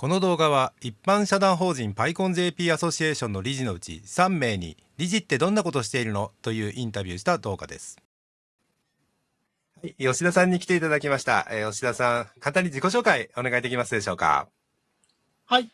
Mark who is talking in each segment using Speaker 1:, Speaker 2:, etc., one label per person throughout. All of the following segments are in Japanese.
Speaker 1: この動画は一般社団法人パイコン JP アソシエーションの理事のうち3名に理事ってどんなことしているのというインタビューした動画です。はい、吉田さんに来ていただきました。えー、吉田さん、簡単に自己紹介お願いできますでしょうか？
Speaker 2: はい。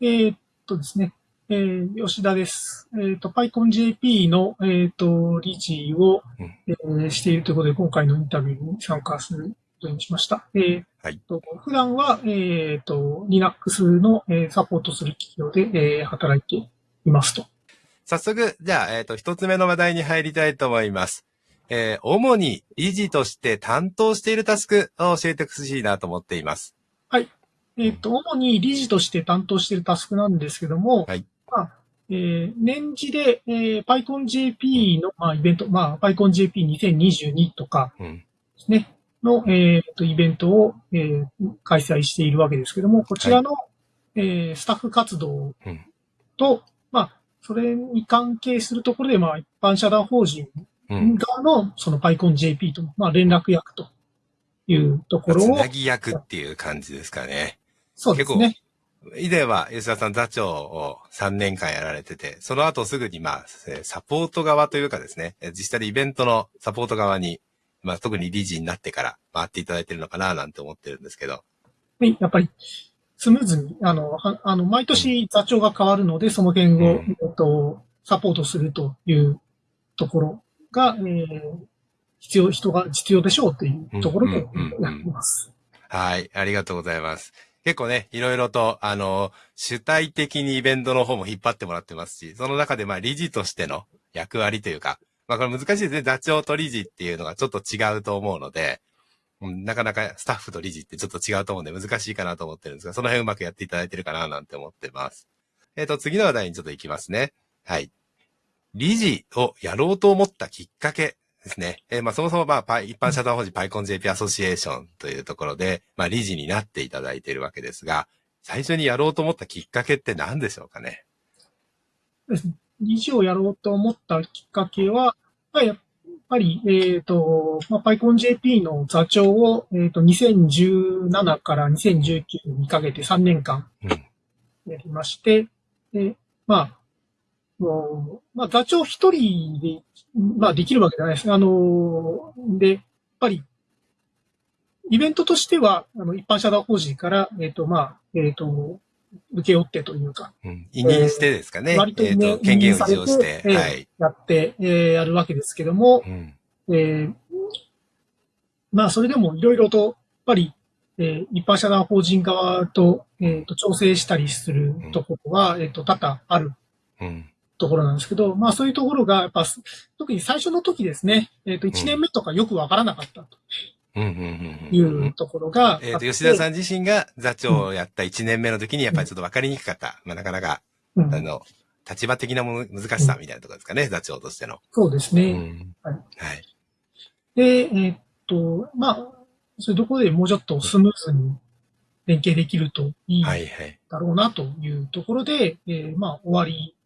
Speaker 2: えー、っとですね、えー、吉田です。えー、っと、パイコン JP の、えー、っと、理事を、うん、えー、しているということで、今回のインタビューに参加することにしました。えーはい、と普段は、えっ、ー、と、Linux の、えー、サポートする企業で、えー、働いていますと。
Speaker 1: 早速、じゃあ、えっ、ー、と、一つ目の話題に入りたいと思います。えー、主に理事として担当しているタスクを教えてほしいなと思っています。
Speaker 2: はい。えっ、ー、と、主に理事として担当しているタスクなんですけども、はい。まあ、えー、年次で、えー、PyConJP の、まあ、イベント、まあ、PyConJP2022 とかですね、の、えー、とイベントを、えー、開催しているわけですけども、こちらの、はい、えー、スタッフ活動と、うん、まあ、それに関係するところで、まあ、一般社団法人側の、その PyConJP と、まあ、連絡役というところを。つ
Speaker 1: なぎ役っていう感じですかね。
Speaker 2: そうですね。
Speaker 1: 以前は吉田さん座長を3年間やられてて、その後すぐにまあ、サポート側というかですね、実際でイベントのサポート側にまあ特に理事になってから回っていただいてるのかななんて思ってるんですけど。
Speaker 2: はい、やっぱりスムーズに、あの、はあの、毎年座長が変わるので、その辺を、うん、えっと、サポートするというところが、えー、必要、人が必要でしょうというところでやってます。
Speaker 1: はい、ありがとうございます。結構ね、いろいろと、あの、主体的にイベントの方も引っ張ってもらってますし、その中でまあ理事としての役割というか、まあこれ難しいですね。座長と理事っていうのがちょっと違うと思うので、うん、なかなかスタッフと理事ってちょっと違うと思うんで難しいかなと思ってるんですが、その辺うまくやっていただいてるかななんて思ってます。えっ、ー、と、次の話題にちょっと行きますね。はい。理事をやろうと思ったきっかけですね。えー、まあそもそもまあ、一般社団法人 PyConJP アソシエーションというところで、まあ理事になっていただいているわけですが、最初にやろうと思ったきっかけって何でしょうかね？
Speaker 2: 理事をやろうと思ったきっかけは、まあ、やっぱり、えっ、ー、と、まあ、PyConJP の座長を、えっ、ー、と、2017から2019にかけて3年間やりまして、うん、で、まあ、もうまあ、座長一人で、まあ、できるわけじゃないです。あの、で、やっぱり、イベントとしては、あの、一般社団法人から、えっ、ー、と、まあ、えっ、と、受け負ってというか。
Speaker 1: うん。委任してですかね。
Speaker 2: 割と、ね、えー、と
Speaker 1: 権限を使用して、
Speaker 2: はい。やって、えー、やるわけですけども、うん、えー、まあ、それでもいろいろと、やっぱり、えー、一般社団法人側と、えっ、ー、と、調整したりするところは、うん、えっ、ー、と、多々ある。ところなんですけど、まあそういうところが、やっぱ、特に最初の時ですね、えっ、と、1年目とかよくわからなかったと。いうところが。
Speaker 1: えっ、と、吉田さん自身が座長をやった1年目の時にやっぱりちょっと分かりにくかった。まあなかなか、あの、立場的なもの、難しさみたいなところですかね、座長としての。
Speaker 2: そうですね。はい。はい。で、えっと、まあ、そういうところでもうちょっとスムーズに連携できるといいだろうなというところで、はいはい、えー、まあ、終わり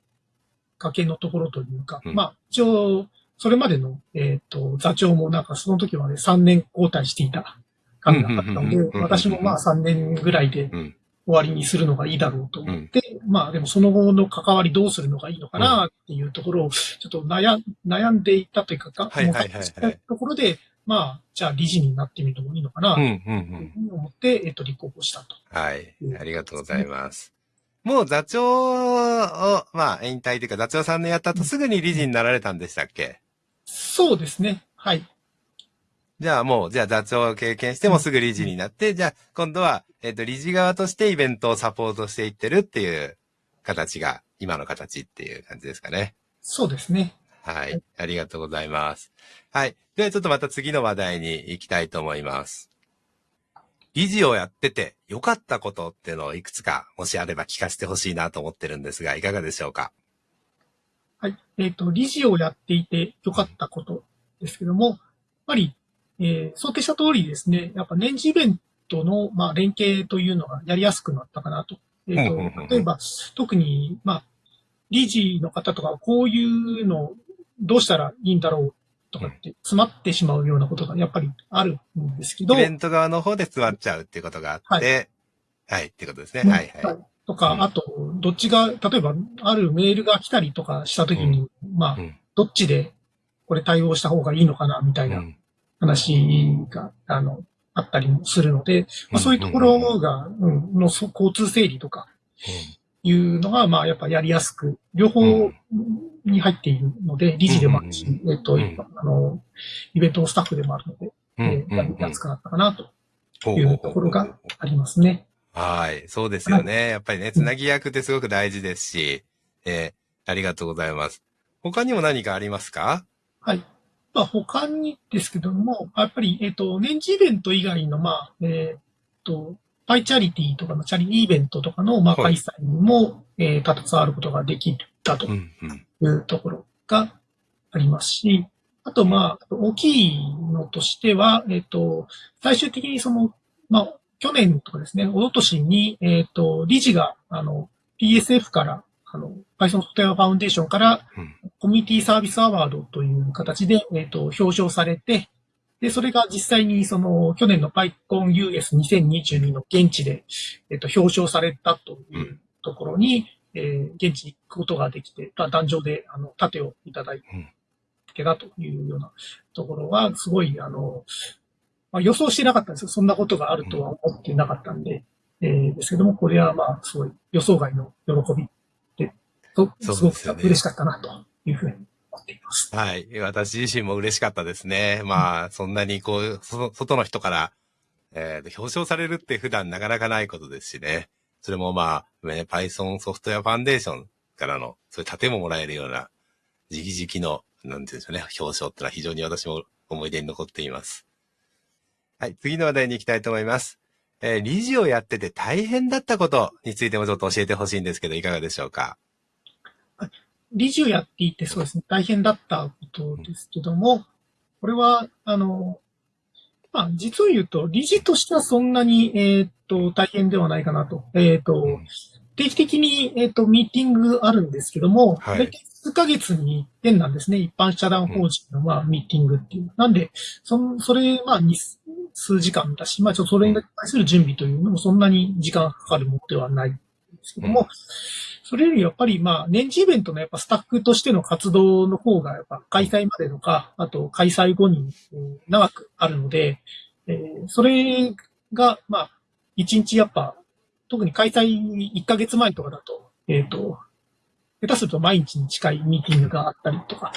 Speaker 2: かけのところというか、うん、まあ、一応、それまでの、えっ、ー、と、座長もなんかその時はね、3年交代していた感じだったので、私もまあ3年ぐらいで終わりにするのがいいだろうと思って、うん、まあでもその後の関わりどうするのがいいのかなっていうところを、ちょっと悩悩んでいたというか、はいはいはい、ところで、まあ、じゃあ理事になってみるのもいいのかな、というふうに思って、えっ、と、立候補したと。
Speaker 1: はい。ありがとうございます。もう座長を、まあ、引退というか、座長3年やった後すぐに理事になられたんでしたっけ
Speaker 2: そうですね。はい。
Speaker 1: じゃあもう、じゃあ座長を経験してもすぐ理事になって、じゃあ今度は、えっ、ー、と、理事側としてイベントをサポートしていってるっていう形が、今の形っていう感じですかね。
Speaker 2: そうですね。
Speaker 1: はい。ありがとうございます。はい。ではちょっとまた次の話題に行きたいと思います。理事をやってて良かったことっていうのをいくつか、もしあれば聞かせてほしいなと思ってるんですが、いかがでしょうか？
Speaker 2: はい。えっ、ー、と、理事をやっていて良かったことですけども、やっぱり、えー、想定した通りですね、やっぱ年次イベントの、まあ、連携というのがやりやすくなったかなと。えっ、ー、と、例えば、特に、まあ、理事の方とか、こういうのどうしたらいいんだろうとかって詰まってしまうようなことがやっぱりあるんですけど。イ
Speaker 1: ベント側の方で詰まっちゃうっていうことがあって、はい、はい、ってことですね。はいはい。
Speaker 2: とか、あと、どっちが、例えば、あるメールが来たりとかしたときに、まあ、どっちでこれ対応した方がいいのかな、みたいな話が、あの、あったりもするので、まあ、そういうところが、うん、の交通整理とか、いうのが、まあ、やっぱやりやすく、両方に入っているので、理事でもあるし、えっと、あの、イベントのスタッフでもあるので、えー、やりやすくなったかな、というところがありますね。
Speaker 1: はい。そうですよね。やっぱりね、つなぎ役ってすごく大事ですし、えー、ありがとうございます。他にも何かありますか？
Speaker 2: はい。まあ、他にですけども、やっぱり、えっ、ー、と、年次イベント以外の、まあ、えっ、ー、と、パイチャリティとかのチャリティイベントとかの、まあ、開催にも、はい、えー、携わることができたというところがありますし、あと、まあ、大きいのとしては、えっ、ー、と、最終的にその、まあ、去年とかですね、おととしに、えっ、ー、と、理事が、あの、PSF から、あの、Python ソフトウェアファウンデーションから、コミュニティサービスアワードという形で、えっ、ー、と、表彰されて、で、それが実際にその、去年の PyConUS2022 の現地で、えっ、ー、と、表彰されたというところに、うん、えー、現地に行くことができて、壇上で、あの、盾をいただいてたというようなところは、すごい、あの、まあ、予想してなかったんですよ。そんなことがあるとは思ってなかったんで、えー、ですけども、これはまあ、すごい予想外の喜びで、すごく嬉しかったなというふうに思っています。
Speaker 1: はい。私自身も嬉しかったですね。まあ、そんなにこう、外の人から、えー、表彰されるって普段なかなかないことですしね。それもまあ、ね、Python ソフトウェアファンデーションからの、そういう盾ももらえるような、直々の、なんていうんでしょうね、表彰ってのは非常に私も思い出に残っています。はい、次の話題に行きたいと思います。えー、理事をやってて大変だったことについてもちょっと教えてほしいんですけど、いかがでしょうか？
Speaker 2: 理事をやっていてそうですね、大変だったことですけども、これは、あの、まあ、実を言うと、理事としてはそんなに、えっ、と、大変ではないかなと。えっ、と、定期的に、えっ、と、ミーティングあるんですけども、はい、数ヶ月に一遍なんですね。一般社団法人の、まあ、ミーティングっていう。なんで、そそれ、まあ、数時間だし、まあちょっとそれに対する準備というのもそんなに時間かかるものではないんですけども、それよりやっぱりまあ年次イベントのやっぱスタッフとしての活動の方がやっぱ開催までとか、あと開催後に長くあるので、えー、それがまあ一日やっぱ特に開催1ヶ月前とかだと、えっ、ー、と、下手すると毎日に近いミーティングがあったりとか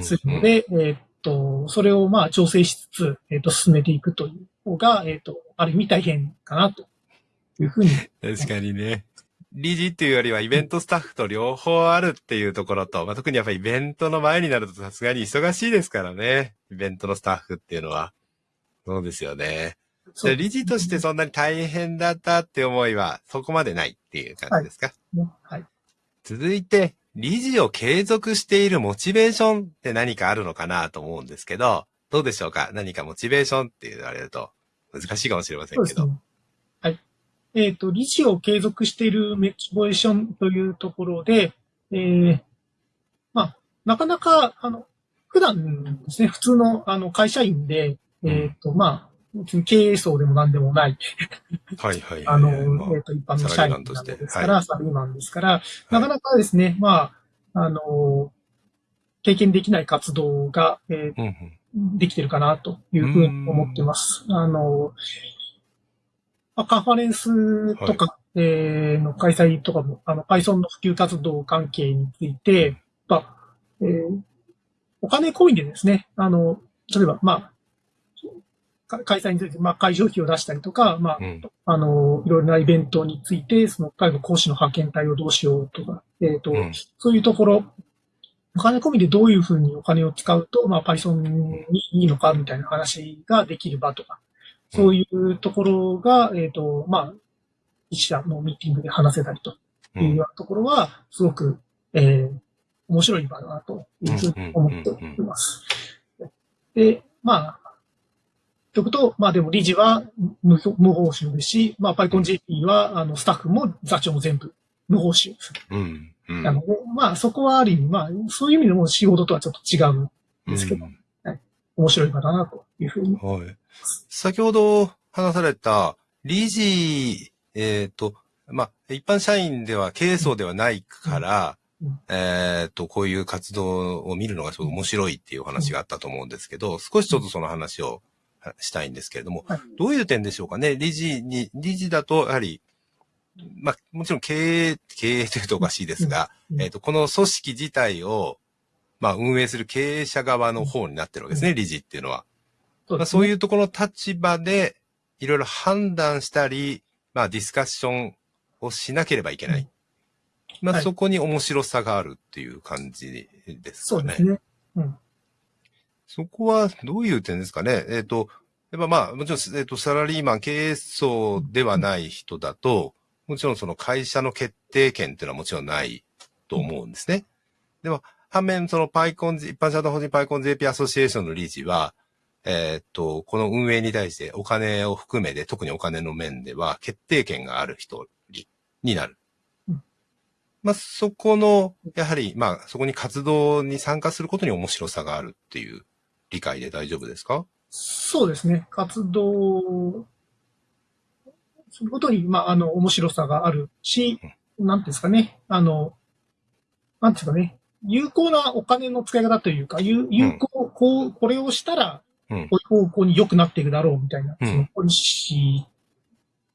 Speaker 2: するので、うんうん、えっ、と、それをまあ調整しつつ、えっ、ー、と、進めていくという方が、えっ、ー、と、ある意味大変かなというふうに。
Speaker 1: 確かにね。理事っていうよりはイベントスタッフと両方あるっていうところと、まあ、特にやっぱりイベントの前になるとさすがに忙しいですからね。イベントのスタッフっていうのは。そうですよね。じゃ理事としてそんなに大変だったって思いはそこまでないっていう感じですか、
Speaker 2: はい、はい、
Speaker 1: 続いて、理事を継続しているモチベーションって何かあるのかなと思うんですけど、どうでしょうか？何かモチベーションって言われると難しいかもしれませんけど。ね、
Speaker 2: はい。えっ、ー、と、理事を継続しているモチベーションというところで、えー、まあ、なかなか、あの、普段ですね、普通のあの会社員で、えっ、ー、と、まあ、経営層でも何でもない。
Speaker 1: はいはい、はい、
Speaker 2: あの、えっ、ー、と、一般の社員なんですから、サラリーマンですから、なかなかですね、まあ、あの、経験できない活動が、えー、できてるかなというふうに思ってます。あの、まあ、カンファレンスとか、はい、えー、の開催とかも、あの、Python の普及活動関係について、まあ、えー、お金込みでですね、あの、例えば、まあ、開催について、まあ、会場費を出したりとか、まあ、うん、あの、いろいろなイベントについて、その、例えば講師の派遣隊をどうしようとか、えっ、ー、と、うん、そういうところ、お金込みでどういうふうにお金を使うと、まあ、Python にいいのかみたいな話ができる場とか、そういうところが、えっ、ー、と、まあ、一社のミーティングで話せたりというようなところは、すごく、えー、面白い場だなというふうに思っています。で、まあ、ということ、まあでも理事は無無報酬ですし、まあ PyConJP は、あの、スタッフも座長も全部無報酬。
Speaker 1: うん
Speaker 2: うん、なので、まあそこはある意味、まあそういう意味でも仕事とはちょっと違うんですけど、うん、はい、面白い場だなというふうに。
Speaker 1: はい。先ほど話された理事えっ、ー、と、まあ、一般社員では経営層ではないから、うん、えっ、と、こういう活動を見るのがすごい面白いっていうお話があったと思うんですけど、少しちょっとその話をしたいんですけれども、はい、どういう点でしょうかね？理事に、理事だと、やはり、まあ、もちろん経営、経営というとおかしいですが、えっ、と、この組織自体を、まあ、運営する経営者側の方になってるわけですね、理事っていうのは。そうね、まあ、そういうところの立場で、いろいろ判断したり、まあ、ディスカッションをしなければいけない。まあ、はい、そこに面白さがあるっていう感じですかね。そうですね。うん。そこはどういう点ですかね？えっ、ー、と、やっぱまあ、もちろん、えっ、ー、と、サラリーマン経営層ではない人だと、もちろんその会社の決定権っていうのはもちろんないと思うんですね。でも、反面、そのパイコン、一般社団法人パイコン JP アソシエーションの理事は、えー、っと、この運営に対してお金を含めて、特にお金の面では決定権がある人になる。まあ、そこの、やはり、まあ、そこに活動に参加することに面白さがあるっていう理解で大丈夫ですか？
Speaker 2: そうですね。活動することに、まあ、あの、面白さがあるし、うん、なんですかね。あの、なんですかね。有効なお金の使い方というか、有有効、うん、こう、これをしたら、こういう方向に良くなっていくだろうみたいな、そのポリシ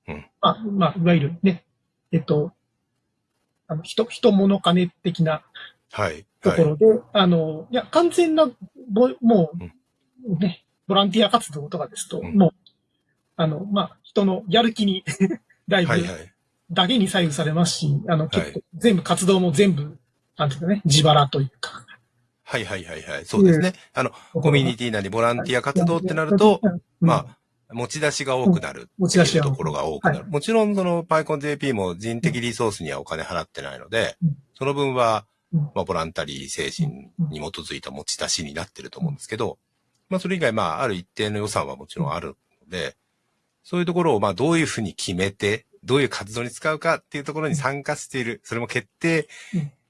Speaker 2: ー、うん、まあ、まあ、いわゆるね、えっと、あの、人、人物金的な、はい。ところで、はい、あの、いや、完全な、もう、ね、ボランティア活動とかですと、うん、もう、あの、まあ、人のやる気に だいぶ、だけに左右されますし、あの、結構、全部活動も全部、なんていうかね、自腹というか。
Speaker 1: はいはいはいはい。そうですね。あの、コミュニティなりボランティア活動ってなると、まあ、持ち出しが多くなるっていうところが多くなる。もちろんその PyConJP も人的リソースにはお金払ってないので、その分は、まあ、ボランタリー精神に基づいた持ち出しになってると思うんですけど、まあ、それ以外、まあ、ある一定の予算はもちろんあるので、そういうところを、まあ、どういうふうに決めて、どういう活動に使うかっていうところに参加している、それも決定、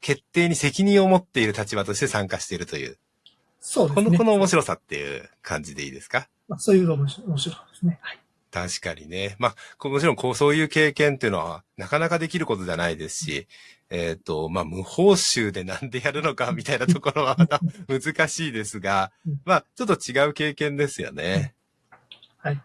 Speaker 1: 決定に責任を持っている立場として参加しているという。そうですね。この、この面白さっていう感じでいいですか？
Speaker 2: まあ、そういうのも面白いですね。はい。
Speaker 1: 確かにね。まあ、もちろんこう、そういう経験っていうのは、なかなかできることじゃないですし、えっ、ー、と、まあ、無報酬でなんでやるのかみたいなところはまた難しいですが、まあ、ちょっと違う経験ですよね。はい。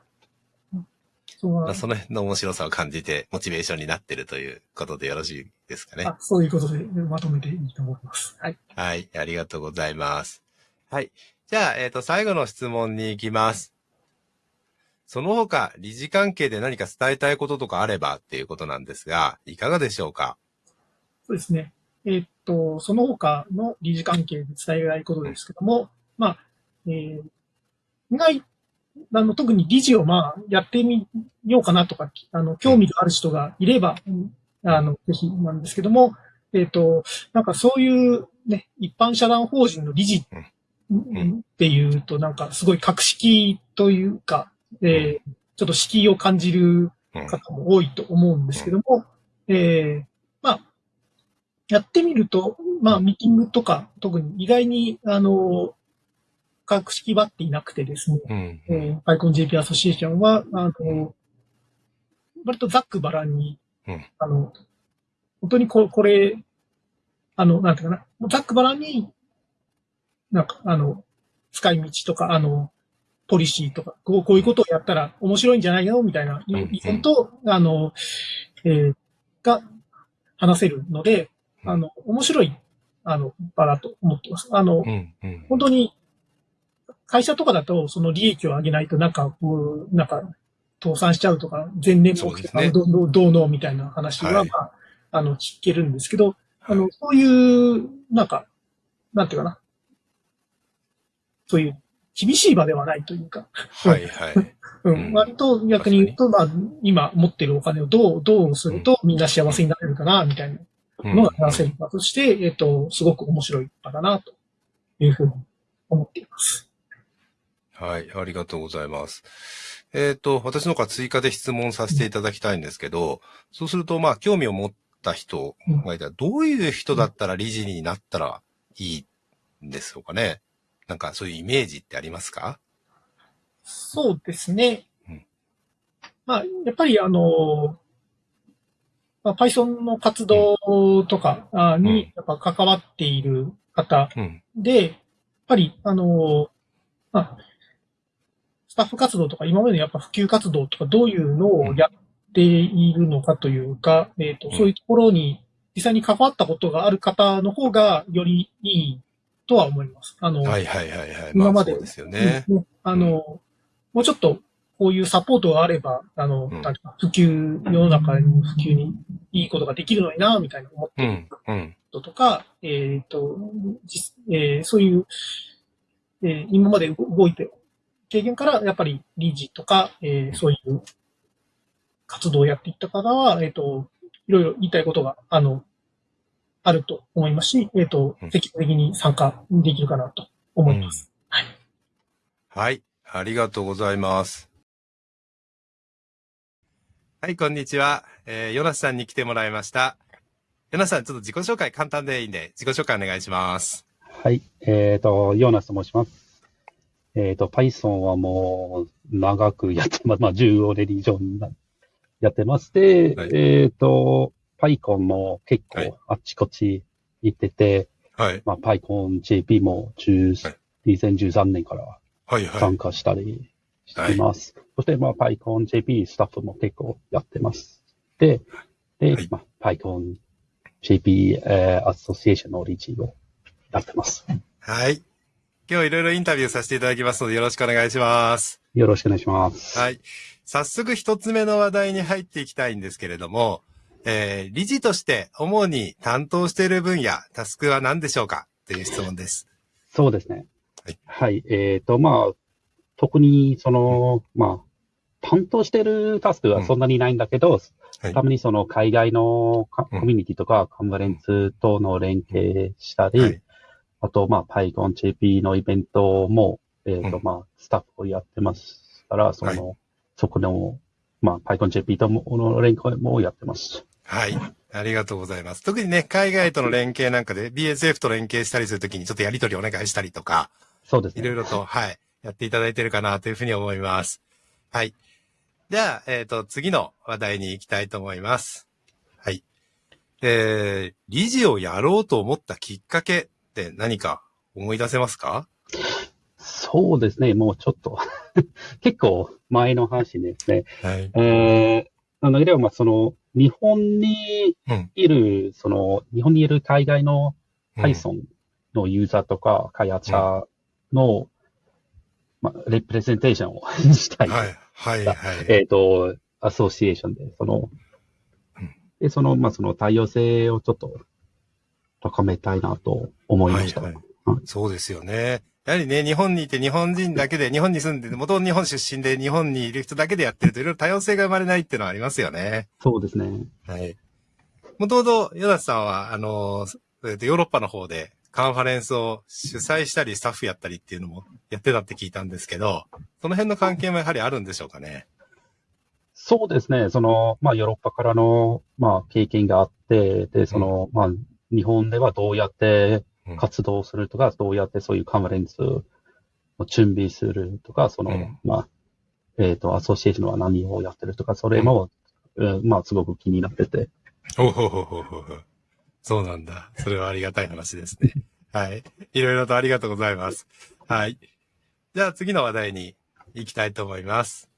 Speaker 1: まあ、その辺の面白さを感じて、モチベーションになってるということでよろしいですかね。あ
Speaker 2: そういうことでまとめていいと思います。はい。
Speaker 1: はい、ありがとうございます。はい。じゃあ、えっ、ー、と、最後の質問に行きます。その他、理事関係で何か伝えたいこととかあればっていうことなんですが、いかがでしょうか？
Speaker 2: そうですね。えー、っと、その他の理事関係で伝えたいことですけども、まあ、えー、意あの、特に理事をまあ、やってみようかなとか、あの、興味がある人がいれば、あの、ぜひなんですけども、えっ、と、なんかそういうね、一般社団法人の理事っていうと、なんかすごい格式というか、えー、ちょっと敷居を感じる方も多いと思うんですけども、えー、まあ、やってみると、まあ、ミーティングとか、特に意外に、あの、格式ばっていなくてですね、うんうん、えー、パイコン JP アソシエーションは、あの、割とざっくばらんに、うん、あの、本当にここれ、あの、なんていうかな、ざっくばらんに、なんか、あの、使い道とか、あの、ポリシーとか、こうこういうことをやったら面白いんじゃないのみたいな意見と、うん。うん、あの、えー、が話せるので、あの、面白い、あの、場だと思ってます。あの、うんうん、本当に、会社とかだと、その利益を上げないと、なんか、こう、なんか、倒産しちゃうとか、全年目とか、ね、どうどうのみたいな話は、まあ、はい、あの、聞けるんですけど、あの、そういう、なんか、なんていうかな。そういう厳しい場ではないというか。はいはい。うん、割と逆に言うと、まあ、今持ってるお金をどう、どうするとみんな幸せになれるかな、みたいなのが話せる場として、えっと、すごく面白い場だな、というふうに思っています。
Speaker 1: はい、ありがとうございます。えっ、ー、と、私の方から追加で質問させていただきたいんですけど、そうすると、まあ、興味を持った人がいたら、どういう人だったら理事になったらいいんですかね。なんかそういうイメージってありますか？
Speaker 2: そうですね。うん、まあ、やっぱりあの、まあ、Python の活動とかにやっぱ関わっている方で、やっぱり、あの、まあ、スタッフ活動とか今までのやっぱ普及活動とかどういうのをやっているのかというか、えっ、と、そういうところに実際に関わったことがある方の方がよりいいとは思います。あの、
Speaker 1: はいはいはいはい。
Speaker 2: 今まで。
Speaker 1: まあ、ですよね。
Speaker 2: あの、もうちょっとこういうサポートがあれば、あの、うん、普及、世の中に普及にいいことができるのにな、みたいな思ってることとか、うん、えっ、と、えー、そういう、えー、今まで動いて、経験からやっぱり理事とか、えー、そういう活動をやっていった方は、えっ、と、いろいろ言いたいことが、あの、あると思いますし、えっ、と、積極的に参加できるかなと思います。はい。
Speaker 1: はい。ありがとうございます。はい、こんにちは。えー、ヨナスさんに来てもらいました。ヨナスさん、ちょっと自己紹介簡単でいいんで、自己紹介お願いします。
Speaker 3: はい、えっ、ー、と、ヨナスと申します。えっ、ー、と、Python はもう長くやってます。まあ、15年以上やってまして、はい、えっ、ー、と、PyCon も結構あっちこっち行ってて、はい。まあ、PyConJP も10、はい、2013年から参加したりしてます。はいそして、まあ、PyConJP スタッフも結構やってます。で、で、はい、まあ、PyConJP、えー、アソシエーションの理事をやってます。
Speaker 1: はい。今日いろいろインタビューさせていただきますのでよろしくお願いします。
Speaker 3: よろしくお願いします。
Speaker 1: はい。早速一つ目の話題に入っていきたいんですけれども、えー、理事として主に担当している分野、タスクは何でしょうか？という質問です。
Speaker 3: そうですね。はい。はい。えっ、ー、と、まあ、特に、その、まあ、担当してるタスクはそんなにないんだけど、うん、たまにその海外のコミュニティとかカンファレンスとの連携したり、はい、あと、まあ、PyConJP のイベントも、えっ、ー、と、まあ、スタッフをやってますから、その、はい、そこの、まあ、PyConJP との連携もやってます。
Speaker 1: はい。ありがとうございます。特にね、海外との連携なんかで BSF と連携したりするときにちょっとやりとりお願いしたりとか、
Speaker 3: そうです
Speaker 1: ね。いろいろと、はい、やっていただいてるかなというふうに思います。はい。じゃあ、えっ、ー、と、次の話題に行きたいと思います。はい。えー、理事をやろうと思ったきっかけって何か思い出せますか？
Speaker 3: そうですね。もうちょっと 結構前の話ですね。はい。えー、あの、いれば、まあ、その、日本にいる、うん、その、日本にいる海外の Python のユーザーとか開発者の、うん、まあ、レプレゼンテーションを したい。はい。はいはい。えっ、ー、と、アソシエーションで、その、で、その、まあ、その多様性をちょっと高めたいなと思いました。はいはい
Speaker 1: そうですよね。やはりね、日本にいて日本人だけで、日本に住んで、元日本出身で日本にいる人だけでやってるといろいろ多様性が生まれないっていうのはありますよね。
Speaker 3: そうですね。はい。
Speaker 1: もともと、ヨダスさんは、あの、ヨーロッパの方でカンファレンスを主催したり、スタッフやったりっていうのもやってたって聞いたんですけど、その辺の関係もやはりあるんでしょうかね？
Speaker 3: そうですね。その、まあ、ヨーロッパからの、まあ、経験があって、で、その、うん、まあ、日本ではどうやって活動するとか、うん、どうやってそういうカンファレンスを準備するとか、その、うん、まあ、えっ、ー、と、アソシエーションは何をやってるとか、それも、うん、まあ、すごく気になってて。
Speaker 1: ほほほほほ。そうなんだ。それはありがたい話ですね。はい。いろいろとありがとうございます。はい。じゃあ次の話題に行きたいと思います。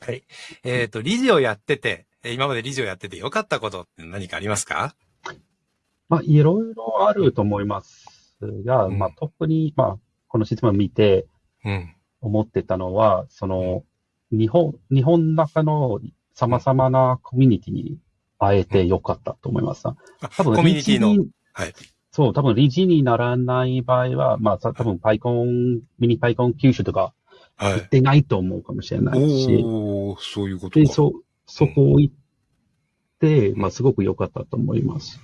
Speaker 1: はい。えっ、ー、と、理事をやってて、今まで理事をやってて良かったことって何かありますか？
Speaker 3: まあ、いろいろあると思いますが、うん、まあ、特に、まあ、この質問を見て、思ってたのは、その、日本、日本の中の様々なコミュニティに会えてよかったと思います。多
Speaker 1: 分、コミュニティの、はい。
Speaker 3: そう、多分理事にならない場合は、まあ、多分パイコン、ミニパイコン九州とか、行ってないと思うかもしれないし。はい、
Speaker 1: おそういうことで、
Speaker 3: そ、そこを行って、うん、まあ、すごく良かったと思います。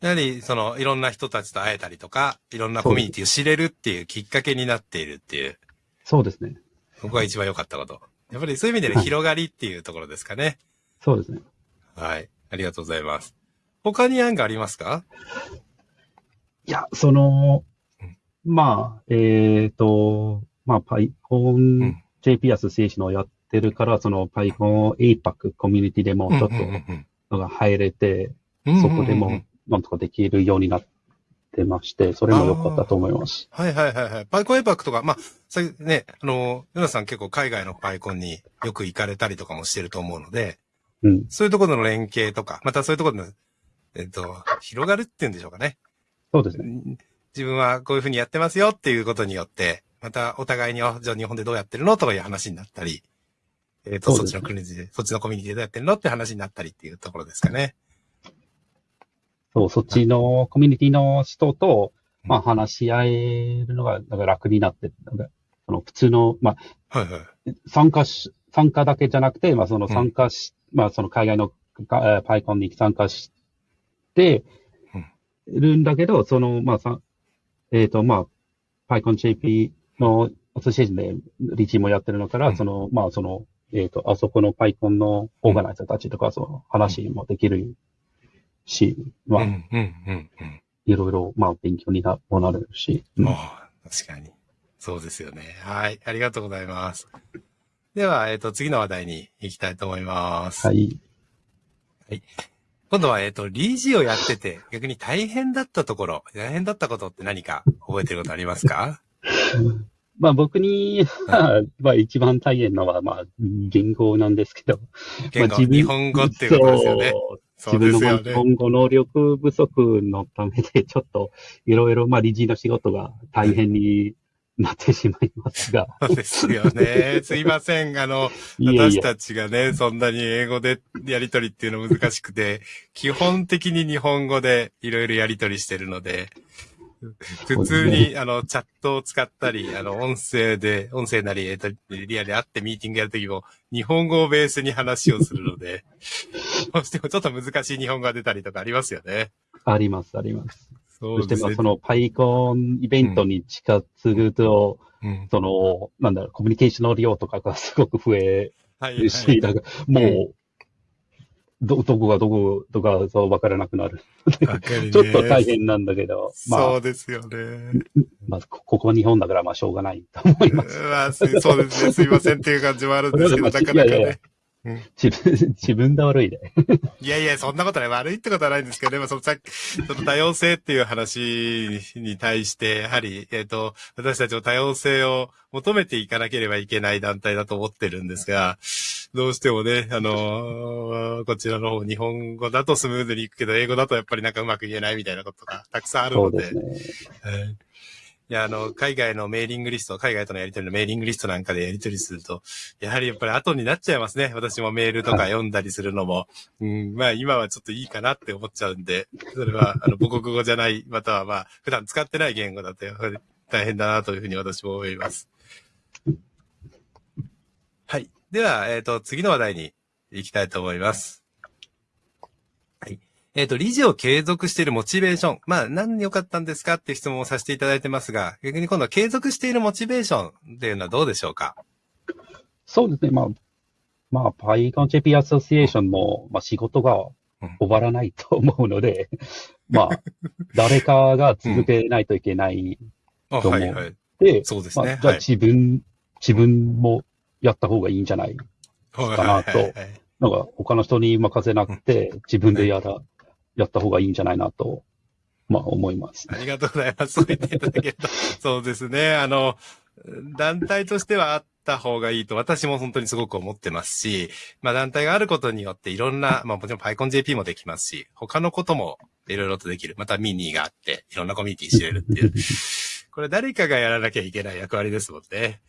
Speaker 1: やはり、その、いろんな人たちと会えたりとか、いろんなコミュニティを知れるっていうきっかけになっているっていう。
Speaker 3: そうですね。
Speaker 1: ここが一番良かったこと。やっぱりそういう意味で、ね、広がりっていうところですかね。
Speaker 3: そうですね。
Speaker 1: はい。ありがとうございます。他に案がありますか？
Speaker 3: いや、その、まあ、えっ、ー、と、まあ、PyCon JP アソシエーションをやってるから、その PyCon APAC コミュニティでもちょっとのが入れて、そこでもなんとかできるようになってまして、それも良かったと思います。
Speaker 1: はいはいはいはい。パイコンエパックとか、まあ、さね、あの、ヨナさん結構海外のパイコンによく行かれたりとかもしてると思うので、うん、そういうところの連携とか、またそういうところの、えっと、広がるっていうんでしょうかね。
Speaker 3: そうですね。
Speaker 1: 自分はこういうふうにやってますよっていうことによって、またお互いに、じゃあ日本でどうやってるのとかいう話になったり、えっ、ー、と、そっちの国で、そっちのコミュニティでどうやってるのって話になったりっていうところですかね。
Speaker 3: そう、そっちのコミュニティの人と、まあ話し合えるのが、なんか楽になって、なんかその普通の、まあ、はいはい、参加し、参加だけじゃなくて、まあその参加し、うん、まあその海外のパイコンに参加して、るんだけど、その、まあさ、えっ、ー、と、まあ、PyConJP のアソシエーションでリチもやってるのから、うん、その、まあその、えっ、ー、と、あそこの PyCon のオーガナイザーたちとか、その話もできるし、まあ、いろいろ、まあ、勉強になもなるし。
Speaker 1: うん、確かに。そうですよね。はい。ありがとうございます。では、えっ、ー、と、次の話題に行きたいと思います。
Speaker 3: はい。
Speaker 1: はい。今度は、えっ、ー、と、理事をやってて、逆に大変だったところ、大変だったことって何か覚えてることありますか？
Speaker 3: まあ僕に、まあ一番大変なのは、まあ言語なんですけど。
Speaker 1: 言語、まあ、日本語っていうことですよね。
Speaker 3: 自分の日本語能力不足のためで、ちょっといろいろ、まあ理事の仕事が大変になってしまいますが。
Speaker 1: そうですよね。すいません。あの、私たちがね、そんなに英語でやりとりっていうの難しくて、基本的に日本語でいろいろやりとりしてるので、普通に、あの、チャットを使ったり、あの、音声で、音声なり、えっと、リアルで会ってミーティングやるときも、日本語をベースに話をするので、どうしてもちょっと難しい日本語が出たりとかありますよね。
Speaker 3: あります、あります。そして、まあ、その、パイコンイベントに近づくと、うん、その、なんだろう、コミュニケーションの量とかがすごく増えるし、はいはい、だからもう、ど、どこがどこ、とか、そう、わからなくなる。ね、ちょっと大変なんだけど、
Speaker 1: まあ。そうですよね。
Speaker 3: まあ、ここは日本だから、まあ、しょうがないと思います。
Speaker 1: まあ、そうですね。すいませんっていう感じもあるんですけど、なかなかね。いやいや
Speaker 3: 自分、自分で悪いで。
Speaker 1: いやいや、そんなことない。悪いってことはないんですけどね。まあ、そのさっき、その多様性っていう話に対して、やはり、えっ、ー、と、私たちの多様性を求めていかなければいけない団体だと思ってるんですが、どうしてもね、あのー、こちらの方、日本語だとスムーズにいくけど、英語だとやっぱりなんかうまく言えないみたいなことがたくさんあるので。そうですね。いや、あの、海外のメーリングリスト、海外とのやり取りのメーリングリストなんかでやり取りすると、やはりやっぱり後になっちゃいますね。私もメールとか読んだりするのも。うん、まあ今はちょっといいかなって思っちゃうんで、それは、あの、母国語じゃない、またはまあ、普段使ってない言語だと、やはり大変だなというふうに私も思います。はい。では、えっ、ー、と、次の話題に行きたいと思います。えっ、ー、と、理事を継続しているモチベーション。まあ、何良かったんですかっていう質問をさせていただいてますが、逆に今度は継続しているモチベーションっていうのはどうでしょうか？
Speaker 3: そうですね。まあ、まあ、PyConJP アソシエーションも、まあ、仕事が終わらないと思うので、うん、まあ、誰かが続けないといけないと思う。うん、はいはい。で、
Speaker 1: そうですね。ま
Speaker 3: あ、じゃあ自分、はい、自分もやった方がいいんじゃないかなと。なんか他の人に任せなくて、自分でやら、やった方がいいんじゃないなと、まあ思います。
Speaker 1: ありがとうございます。そ う言っていただけると。そうですね。あの、団体としてはあった方がいいと私も本当にすごく思ってますし、まあ団体があることによっていろんな、まあもちろん PyConJP もできますし、他のこともいろいろとできる。またミニがあって、いろんなコミュニティ知れるっていう。これ誰かがやらなきゃいけない役割ですもんね。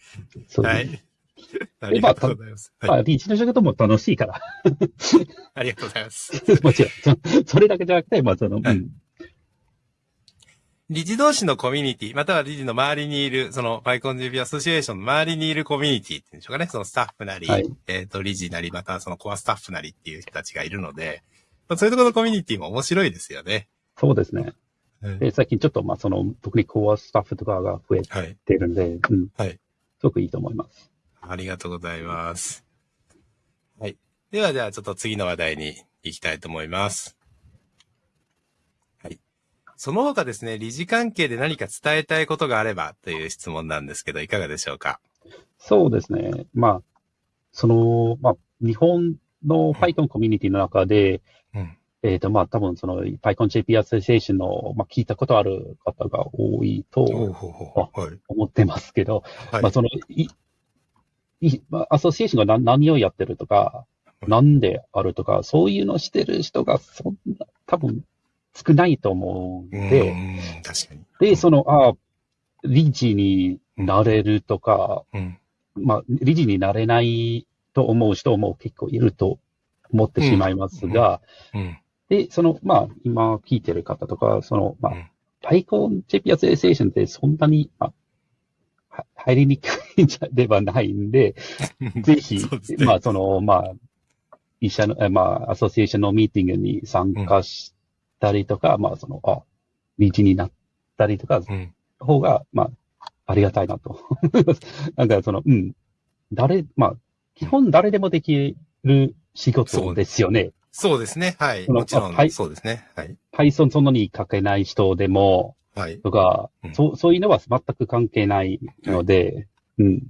Speaker 1: はい。ありがとうございます。
Speaker 3: まあ、はい、リーチの仕事も楽しいから。
Speaker 1: ありがとうございます。
Speaker 3: もちろん。それだけじゃなくて、まあ、その、はい、うん。
Speaker 1: 理事同士のコミュニティ、または理事の周りにいる、その、パイコン GP アソシエーションの周りにいるコミュニティっていうんでしょうかね。そのスタッフなり、はい、えっ、ー、と、理事なり、またはそのコアスタッフなりっていう人たちがいるので、まあ、そういうところのコミュニティも面白いですよね。
Speaker 3: そうですね。で最近ちょっと、まあ、その、特にコアスタッフとかが増えてるんで、はい、うん。はい。すごくいいと思います。
Speaker 1: ありがとうございます。はい。では、じゃあちょっと次の話題に行きたいと思います。はい。その他ですね、理事関係で何か伝えたいことがあればという質問なんですけど、いかがでしょうか？
Speaker 3: そうですね。まあ、その、まあ、日本の Python コミュニティの中で、えっ、ー、と、まあ、多分その PyConJP アソシエーションの、まあ、聞いたことある方が多いと思ってますけど、はい、まあ、その、い、い、まあ、アソシエーションが何をやってるとか、なんであるとか、そういうのしてる人がそんな、多分少ないと思うんで、うん確かに。で、その、あ理事になれるとか、うん、まあ、理事になれないと思う人も結構いると思ってしまいますが、うん、で、その、まあ、今聞いてる方とか、その、まあ、パイコン JP アソシエーションってそんなに、まあ、入りにくいんじゃではないんで、ぜひ、ね、まあ、その、まあ、医者の、まあ、アソシエーションのミーティングに参加したりとか、うん、まあ、その、あ、道になったりとか、うん、方が、まあ、ありがたいなと。なんか、その、うん、誰、まあ、基本誰でもできる仕事ですよね。
Speaker 1: そうですね。はい。もちろん、そうですね。はい。
Speaker 3: Python そんなに書けない人でも、はい。とか、うん、そう、そういうのは全く関係ないので、はい、うん。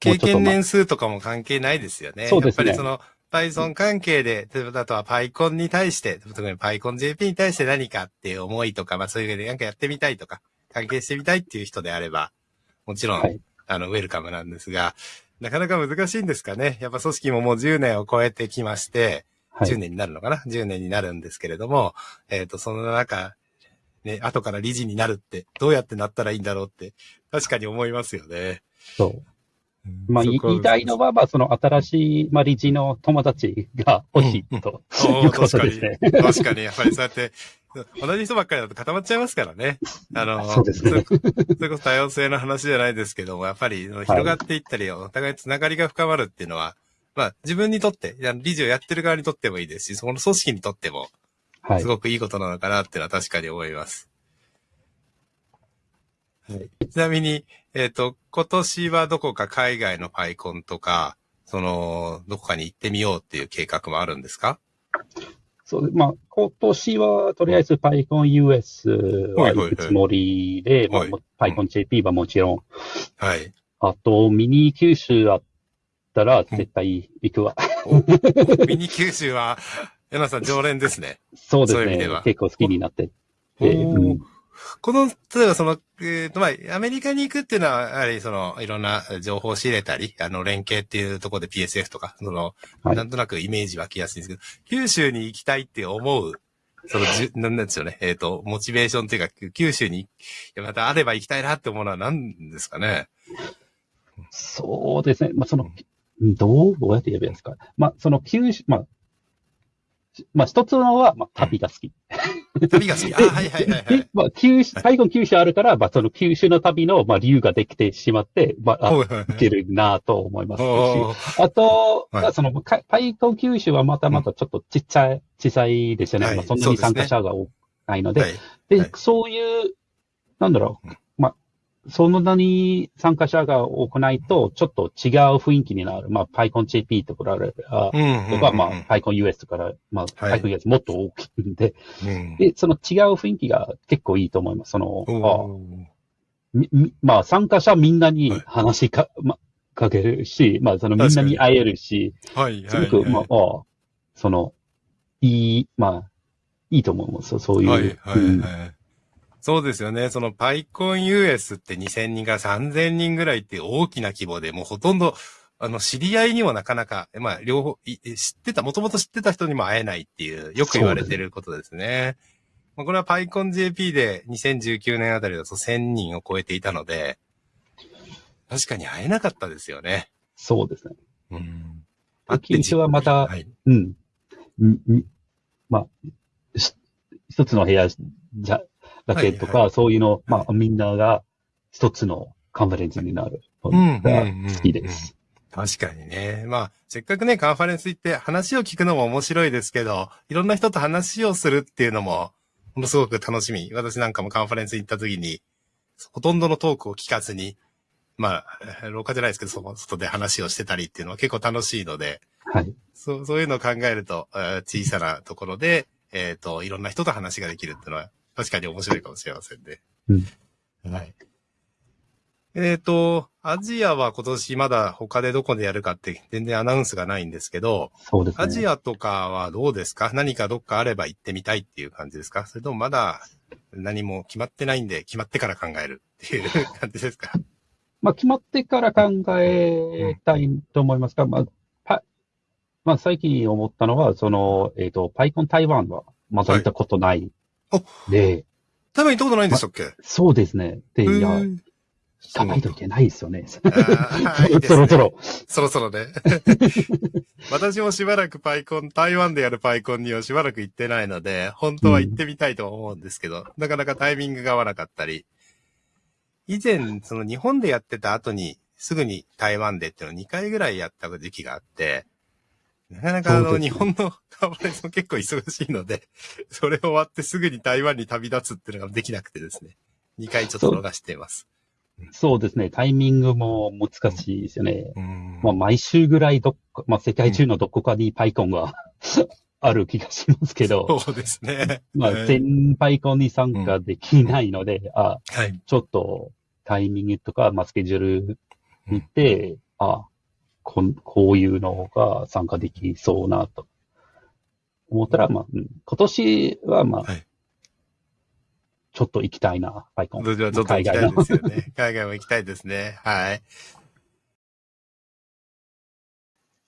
Speaker 1: 経験年数とかも関係ないですよね。そうですね。やっぱりその、Python 関係で、例えばあとは PyCon に対して、特に PyConJP に対して何かっていう思いとか、まあそういうわけでなんかやってみたいとか、関係してみたいっていう人であれば、もちろん、はい、あの、ウェルカムなんですが、なかなか難しいんですかね。やっぱ組織ももう10年を超えてきまして、はい、10年になるのかな ?10 年になるんですけれども、えっ、ー、と、その中、ね、後から理事になるって、どうやってなったらいいんだろうって、確かに思いますよね。
Speaker 3: そう。まあ、言いたいのは、まあ、その新しい、まあ、理事の友達が欲しいと、うん、いうことですね。
Speaker 1: 確かに、やっぱりそうやって、同じ人ばっかりだと固まっちゃいますからね。あの、
Speaker 3: そうですね。それ
Speaker 1: こそ多様性の話じゃないですけども、やっぱり広がっていったり、お互いつながりが深まるっていうのは、まあ、自分にとって、理事をやってる側にとってもいいですし、その組織にとっても、すごくいいことなのかなっていうのは確かに思います。はい、ちなみに、えっ、ー、と、今年はどこか海外のパイコンとか、その、どこかに行ってみようっていう計画もあるんですか？
Speaker 3: そうまあ、今年はとりあえず PyConUS は行くつもりで、はいまあ、PyConJP はもちろん。はい。あと、ミニ九州あったら絶対行くわ。
Speaker 1: ミニ九州は、柳さん常連ですね。
Speaker 3: そうですね。うう結構好きになってて。うん
Speaker 1: この、例えばその、えっ、ー、と、まあ、アメリカに行くっていうのは、やはりその、いろんな情報を仕入れたり、あの、連携っていうところで PSF とか、その、はい、なんとなくイメージ湧きやすいんですけど、九州に行きたいって思う、その、じゅ、なんなんですよね。えっ、ー、と、モチベーションっていうか、九州に、またあれば行きたいなって思うのは何ですかね？
Speaker 3: そうですね。まあ、その、どう、どうやって言えばいいですか？まあ、その九州、まあ、まあ、一つのは、まあ、旅が好き。
Speaker 1: 旅が好き。あ、はいはいはい、はい。
Speaker 3: まあ、九州、最後九州あるからし、まあ、その九州の旅の、まあ、理由ができてしまって、まあ、いけるなと思いますし。あと、はい、その、最後九州はまたまたちょっとちっちゃい、小さいですよね。はい、まあ、そんなに参加者が多くないので。はい、で、そういう、なんだろう。その名に参加者が多くないと、ちょっと違う雰囲気になる。まあ、PyConJP とか、とか、まあ、PyConUS とか、まあ、PyConUS もっと大きいんで、で、その違う雰囲気が結構いいと思います。その、まあ、参加者みんなに話しか、ま、かけるし、まあ、そのみんなに会えるし、はい、すごく、まあ、その、いい、まあ、いいと思います。そういう。はい、はい、はい。
Speaker 1: そうですよね。その PyConUS って2000人から3000人ぐらいって大きな規模で、もうほとんど、あの、知り合いにもなかなか、まあ、両方、知ってた、もともと知ってた人にも会えないっていう、よく言われてることですね。まあ、これは PyConJP で2019年あたりだと1000人を超えていたので、確かに会えなかったですよね。
Speaker 3: そうですね。うん。あって一はまた、はい、うん。まあ、一つの部屋じゃ、だけとか、はいはい、そういうの、まあ、みんなが一つのカンファレンスになるのが好きです。
Speaker 1: 確かにね。まあ、せっかくね、カンファレンス行って話を聞くのも面白いですけど、いろんな人と話をするっていうのも、ものすごく楽しみ。私なんかもカンファレンス行った時に、ほとんどのトークを聞かずに、まあ、廊下じゃないですけど、その外で話をしてたりっていうのは結構楽しいので、はい。そう、そういうのを考えると、小さなところで、えっ、ー、と、いろんな人と話ができるっていうのは確かに面白いかもしれませんね。うん。はい。えっ、ー、と、アジアは今年まだ他でどこでやるかって全然アナウンスがないんですけど、
Speaker 3: そうですね。
Speaker 1: アジアとかはどうですか？何かどっかあれば行ってみたいっていう感じですか？それともまだ何も決まってないんで、決まってから考えるっていう感じですか？
Speaker 3: まあ、決まってから考えたいと思いますが、まあ、パまあ、最近思ったのは、その、えっ、ー、と、パイコン台湾はまだ行ったことないで、
Speaker 1: 台湾行ったことないんでしたっけ、ま、
Speaker 3: そうですね。で、いや、行かないといけないですよね。そ ろそろ。
Speaker 1: そろそろね。私もしばらくパイコン、台湾でやるパイコンにはしばらく行ってないので、本当は行ってみたいと思うんですけど、うん、なかなかタイミングが合わなかったり、以前、その日本でやってた後に、すぐに台湾でっていうのを2回ぐらいやった時期があって、なかなかあの、日本のカーボレーション結構忙しいので、それ終わってすぐに台湾に旅立つっていうのができなくてですね。2回ちょっと逃しています。
Speaker 3: そうですね。タイミングも難しいですよね。うん、まあ、毎週ぐらいどっか、まあ、世界中のどこかにパイコンがある気がしますけど。
Speaker 1: そうですね。
Speaker 3: まあ、全パイコンに参加できないので、うん、あ、はい、ちょっとタイミングとか、まあ、スケジュール見て、うん、あ、ここういうのが参加できそうなと思ったら、まあ、今年はまあ、はいちょっと行きたいな、パイコン。
Speaker 1: ちょっと行きたいですよね。海外も行きたいですね。はい。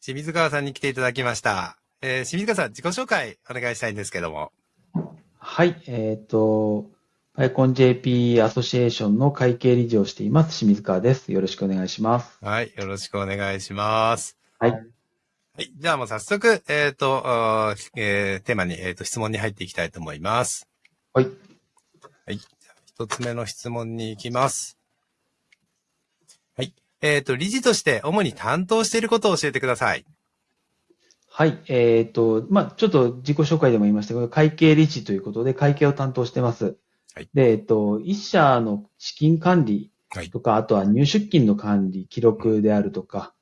Speaker 1: 清水川さんに来ていただきました。えー、清水川さん、自己紹介お願いしたいんですけども。
Speaker 4: はい、えっ、ー、と、パイコン JP アソシエーションの会計理事をしています、清水川です。よろしくお願いします。
Speaker 1: はい、よろしくお願いします。
Speaker 4: はい。
Speaker 1: はい、じゃあもう早速、えっ、ー、と、えー、テーマに、えっ、ー、と、質問に入っていきたいと思います。
Speaker 4: はい。
Speaker 1: はい。一つ目の質問に行きます。はい。えっ、ー、と、理事として主に担当していることを教えてください。
Speaker 4: はい。えっ、ー、と、まあ、ちょっと自己紹介でも言いましたけど、会計理事ということで会計を担当してます。はい。で、えっ、ー、と、一社の資金管理とか、はい、あとは入出金の管理、記録であるとか、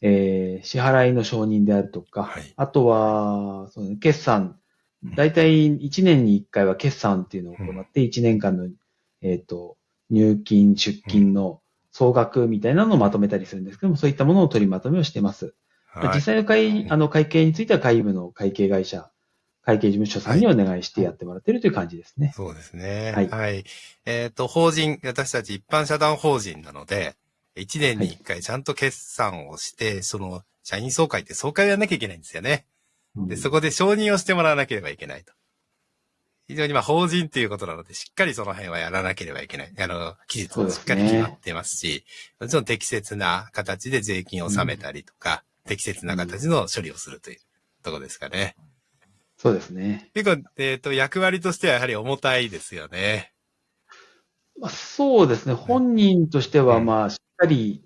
Speaker 4: えー、支払いの承認であるとか、はい、あとは、その決算。大体1年に1回は決算っていうのを行って、1年間の、えっ、と、入金、出金の総額みたいなのをまとめたりするんですけども、そういったものを取りまとめをしています。はい、実際の会、あの、会計については会務の会計会社、会計事務所さんにお願いしてやってもらっているという感じですね。
Speaker 1: そうですね。はい。はい、えっ、ー、と、法人、私たち一般社団法人なので、1年に1回ちゃんと決算をして、はい、その、社員総会って総会をやらなきゃいけないんですよね。で、そこで承認をしてもらわなければいけないと。非常にまあ法人っていうことなので、しっかりその辺はやらなければいけない。あの、期日もしっかり決まってますし、もちろん適切な形で税金を納めたりとか、うん、適切な形の処理をするというところですかね。
Speaker 4: そうですね。
Speaker 1: 結構、えっ、ー、と、役割としてはやはり重たいですよね。
Speaker 4: まあ、そうですね。本人としては、まあ、しっかり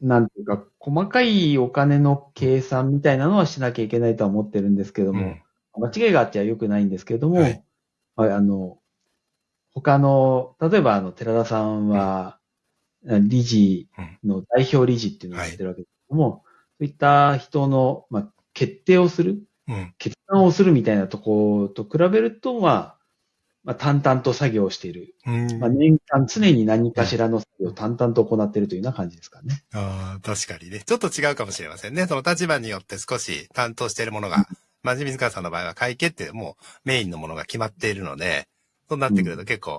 Speaker 4: なんていうか、細かいお金の計算みたいなのはしなきゃいけないとは思ってるんですけども、うん、間違いがあっては良くないんですけれども、はい、あの、他の、例えばあの、寺田さんは、理事の代表理事っていうのをやってるわけですけども、はい、そういった人の、まあ、決定をする、うん、決断をするみたいなところと比べると、まあ、まあ、淡々と作業している。まあ、年間常に何かしらの作業を淡々と行っているというような感じですかね。
Speaker 1: ああ、確かにね。ちょっと違うかもしれませんね。その立場によって少し担当しているものが、まじ水川さんの場合は会計ってもうメインのものが決まっているので、そうなってくると結構、うん、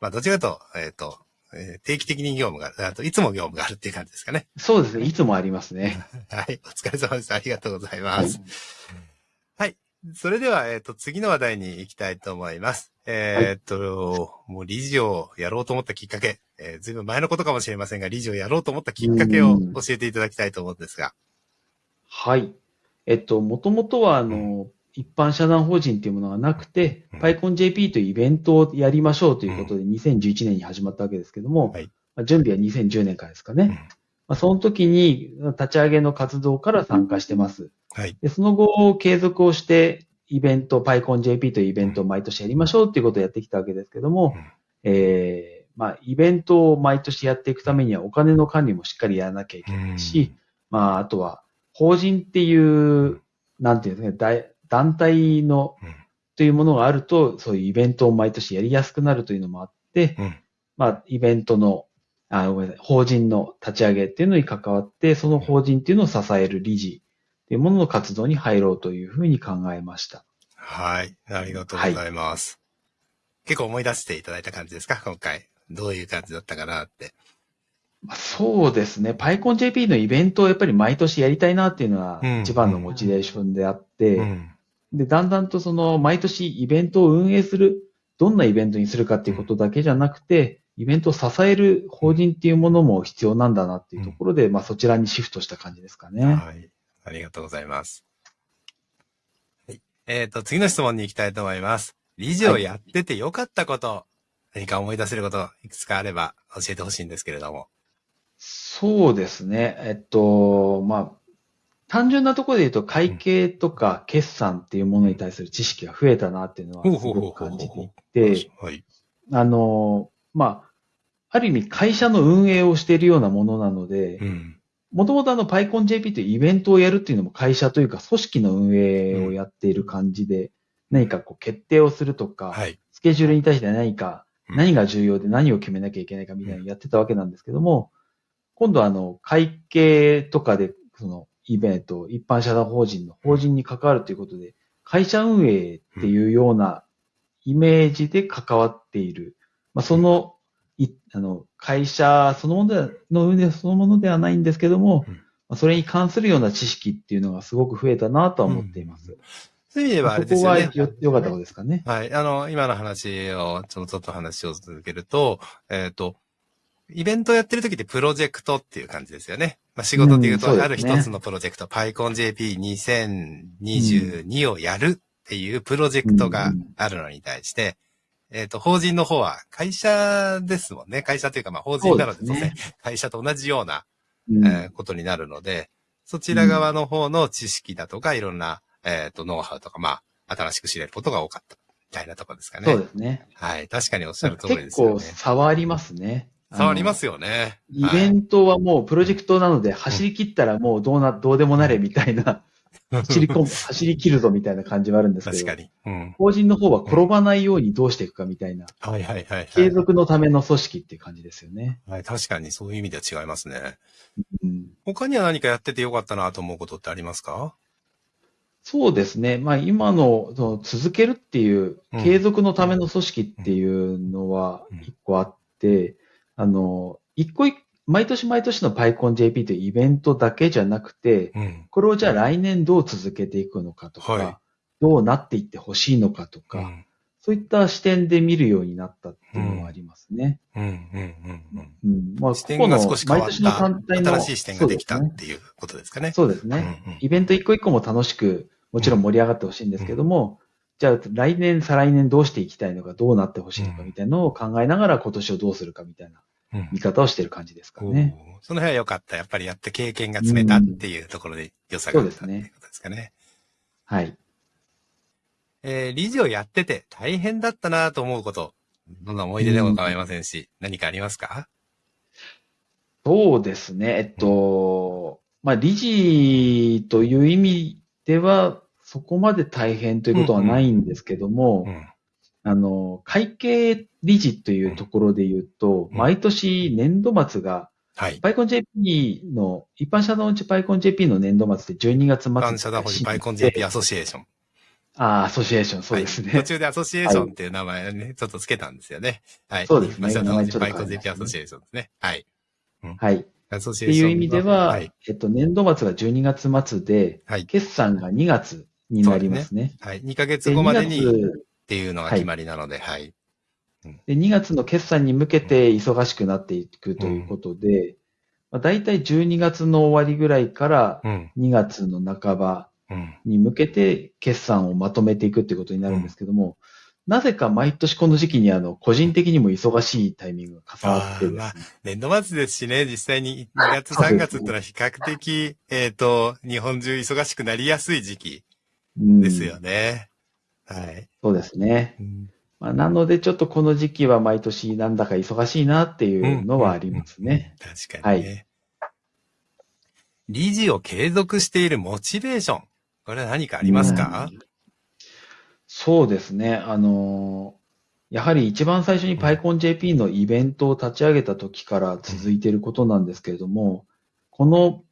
Speaker 1: まあどちらかと、えっ、ー、と、えー、定期的に業務がある、あといつも業務があるっていう感じですかね。
Speaker 4: そうですね。いつもありますね。
Speaker 1: はい。お疲れ様です。ありがとうございます。はい、はいそれでは、えっ、ー、と、次の話題に行きたいと思います。えっ、ー、と、もう理事をやろうと思ったきっかけ、えー、ずいぶん前のことかもしれませんが、理事をやろうと思ったきっかけを教えていただきたいと思うんですが。
Speaker 4: はい。えっと、もともとは、あの、うん、一般社団法人っていうものがなくて、うん、PyConJP というイベントをやりましょうということで、2011年に始まったわけですけども、はい、まあ、準備は2010年からですかね。うん、まあ、その時に立ち上げの活動から参加してます。はい、でその後、継続をして、イベント、PyConJP というイベントを毎年やりましょうっていうことをやってきたわけですけども、うん、えー、まあ、イベントを毎年やっていくためにはお金の管理もしっかりやらなきゃいけないし、うん、まあ、あとは、法人っていう、なんていうんですかね、団体の、というものがあると、そういうイベントを毎年やりやすくなるというのもあって、うん、まあ、イベントのあ、ごめんなさい、法人の立ち上げっていうのに関わって、その法人っていうのを支える理事っていうものの活動に入ろうというふうに考えました。
Speaker 1: はい。ありがとうございます。はい、結構思い出していただいた感じですか？今回。どういう感じだったかなって。
Speaker 4: そうですね。PyConJP のイベントをやっぱり毎年やりたいなっていうのは一番のモチベーションであって、うん、で、だんだんとその毎年イベントを運営する、どんなイベントにするかっていうことだけじゃなくて、イベントを支える法人っていうものも必要なんだなっていうところで、うん、まあそちらにシフトした感じですかね。
Speaker 1: はい。ありがとうございます。はい。えっ、ー、と、次の質問に行きたいと思います。理事をやっててよかったこと、はい、何か思い出せること、いくつかあれば教えてほしいんですけれども。
Speaker 4: そうですね。えっと、まあ、単純なところで言うと、会計とか決算っていうものに対する知識が増えたなっていうのはすごく感じていて、あの、まあ、ある意味会社の運営をしているようなものなので、もともとあの PyConJP というイベントをやるっていうのも会社というか組織の運営をやっている感じで、何かこう決定をするとか、スケジュールに対して何か、何が重要で何を決めなきゃいけないかみたいなのをやってたわけなんですけども、今度はあの会計とかでそのイベント、一般社団法人の法人に関わるということで、会社運営っていうようなイメージで関わっている。まあ、その、いあの会社そのものでの運営そのものではないんですけども、まあ、それに関するような知識っていうのがすごく増えたなとは思っています。うん
Speaker 1: そういう意味ではあれですよね。
Speaker 4: そこはよ、よかったことですかね。
Speaker 1: はい。あの、今の話を、ちょっとちょっと話を続けると、えっ、ー、と、イベントをやってる時ってプロジェクトっていう感じですよね。まあ、仕事で言うと、ある一つのプロジェクト、PyConJP2022 をやるっていうプロジェクトがあるのに対して、えっ、と、法人の方は会社ですもんね。会社というか、まあ、法人なので、ね、会社と同じような、えー、ことになるので、そちら側の方の知識だとか、いろんな、えっ、と、ノウハウとか、まあ、新しく知れることが多かった。みたいなところですかね。
Speaker 4: そうですね。
Speaker 1: はい。確かにおっしゃる通りですよね。
Speaker 4: 結構差はありますね。
Speaker 1: 触りますよね。
Speaker 4: イベントはもうプロジェクトなので、走り切ったらもうどうな、どうでもなれみたいな、走り込む、走り切るぞみたいな感じはあるんですけど。
Speaker 1: 確かに。
Speaker 4: うん、法人の方は転ばないようにどうしていくかみたいな。
Speaker 1: はいはいはい、
Speaker 4: 継続のための組織っていう感じですよね。
Speaker 1: はい、確かにそういう意味では違いますね。うん、他には何かやっててよかったなと思うことってありますか？
Speaker 4: そうですね。まあ今のその続けるっていう、継続のための組織っていうのは一個あって、あの、一個一個、毎年毎年の PyConJP というイベントだけじゃなくて、うん、これをじゃあ来年どう続けていくのかとか、はい、どうなっていってほしいのかとか、うん、そういった視点で見るようになったっていうのはありますね。うん、うん、うん、うん。
Speaker 1: まあ、視点が少し変わった。新しい視点ができたっていうことですかね。
Speaker 4: そうですね。うんうん、イベント一個一個も楽しく、もちろん盛り上がってほしいんですけども、じゃあ来年、再来年どうしていきたいのか、どうなってほしいのかみたいなのを考えながら今年をどうするかみたいな見方をしてる感じですかね。
Speaker 1: うん、その辺は良かった。やっぱりやって経験が積めたっていうところで良さがあったっていうことですかね。
Speaker 4: はい。
Speaker 1: えー、理事をやってて大変だったなと思うこと、どんな思い出でも構いませんし、うん、何かありますか？
Speaker 4: そうですね。えっと、まあ、理事という意味では、そこまで大変ということはないんですけども、うんうん、あの、会計理事というところで言うと、毎年年度末が、はい。パイコン JP の、一般社団うちパイコン JP の年度末で12月末。一般
Speaker 1: 社団法人パイコン JP アソシエーション。
Speaker 4: ああ、アソシエーション、そうですね。
Speaker 1: 途中でアソシエーションっていう名前ね、ちょっとつけたんですよね。はい。
Speaker 4: そうですね。
Speaker 1: 一般社団法人パイコン JP アソシエーションですね。はい。
Speaker 4: はい。アソシエーション。っていう意味では、はい、えっと、年度末が12月末で、はい。決算が2月になりますね。
Speaker 1: はい。2ヶ月後までに、っていうのが決まりなので、はい。
Speaker 4: で2月の決算に向けて忙しくなっていくということで、うんまあ、大体12月の終わりぐらいから2月の半ばに向けて決算をまとめていくっていうことになるんですけども、うん、なぜか毎年この時期にあの、個人的にも忙しいタイミングが重なってね。まあ、
Speaker 1: 年度末ですしね、実際に2月3月ってのは比較的、えっ、と、日本中忙しくなりやすい時期ですよね。はい。
Speaker 4: そうですね。うんまあ、なので、ちょっとこの時期は毎年なんだか忙しいなっていうのはありますね。
Speaker 1: うんうんうん、確かにね。はい。理事を継続しているモチベーション。これは何かありますか、
Speaker 4: うん、そうですね。あの、やはり一番最初に PyConJP のイベントを立ち上げた時から続いていることなんですけれども、この、